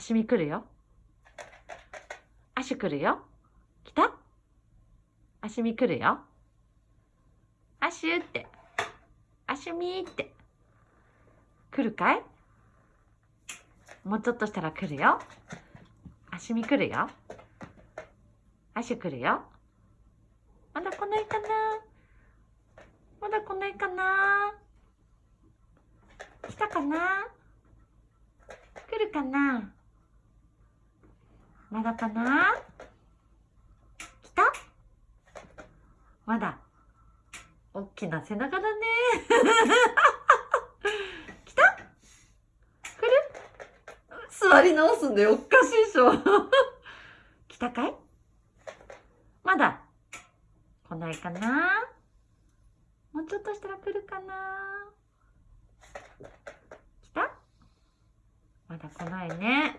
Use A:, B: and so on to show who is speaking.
A: 足見来るよ？足来るよ？来た？足見来るよ？足って。足見って。来るかい？もうちょっとしたら来るよ。足見来るよ。足来るよ。まだ来ないかな？まだ来ないかな？来たかな？来るかな？まだかな？来た？まだ。おっきな背中だね。来た？来る？座り直すんだよ。おかしいでしょ。来たかい？まだ来ないかな？もうちょっとしたら来るかな？来た？まだ来ないね。